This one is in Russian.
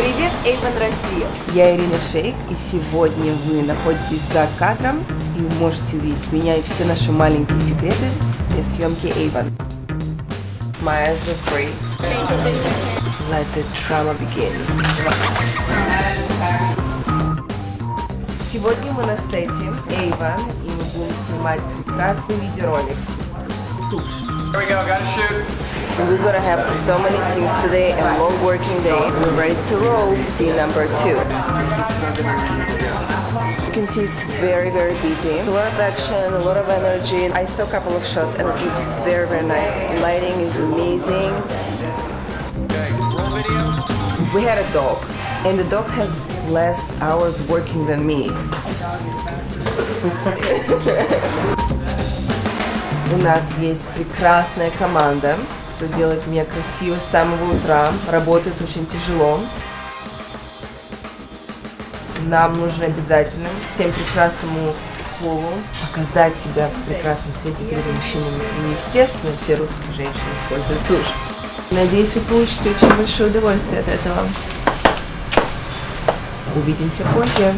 Avon Россия. Я Ирина Шейк, и сегодня вы находитесь за кадром и можете увидеть меня и все наши маленькие секреты для съемки eyes are great. Let the drama begin. Сегодня мы на сете Avon, и мы будем снимать прекрасный видеоролик. Тушь. Here we go, gotta shoot. We're gonna have so many scenes today and long working day. We're ready to roll. Scene number two. As you can see, it's very, very busy. A lot of action, a lot of energy. I saw a couple of shots and it looks very, very nice. Lighting is amazing. We had a dog, and the dog has less hours working than me. У нас есть прекрасная команда, Кто делает меня красиво с самого утра, работает очень тяжело. Нам нужно обязательно всем прекрасному полу показать себя в прекрасном свете перед мужчинами. И, естественно, все русские женщины используют душ. Надеюсь, вы получите очень большое удовольствие от этого. Увидимся позже.